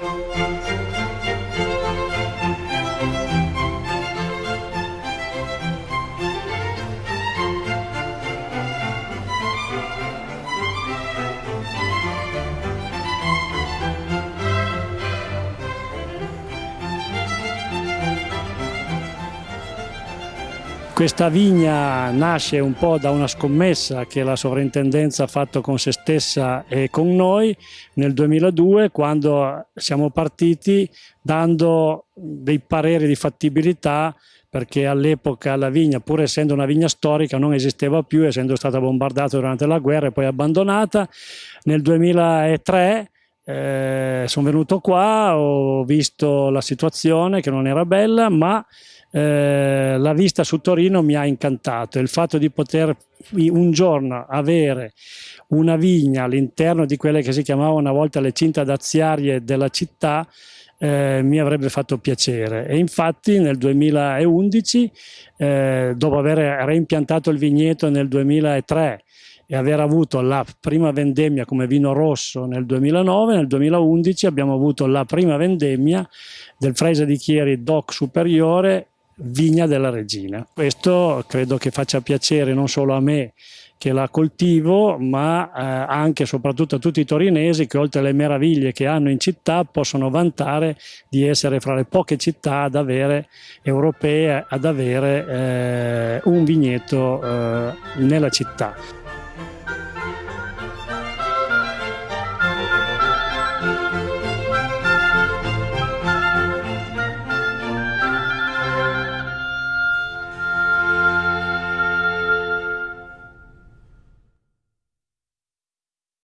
Música Questa vigna nasce un po' da una scommessa che la sovrintendenza ha fatto con se stessa e con noi nel 2002 quando siamo partiti dando dei pareri di fattibilità perché all'epoca la vigna, pur essendo una vigna storica, non esisteva più, essendo stata bombardata durante la guerra e poi abbandonata. Nel 2003 eh, sono venuto qua, ho visto la situazione che non era bella, ma eh, la vista su Torino mi ha incantato, il fatto di poter un giorno avere una vigna all'interno di quelle che si chiamavano una volta le cinta daziarie della città eh, mi avrebbe fatto piacere. E infatti nel 2011 eh, dopo aver reimpiantato il vigneto nel 2003 e aver avuto la prima vendemmia come vino rosso nel 2009, nel 2011 abbiamo avuto la prima vendemmia del Freisa di Chieri DOC superiore vigna della regina. Questo credo che faccia piacere non solo a me che la coltivo, ma eh, anche e soprattutto a tutti i torinesi che oltre alle meraviglie che hanno in città possono vantare di essere fra le poche città ad avere, europee ad avere eh, un vigneto eh, nella città.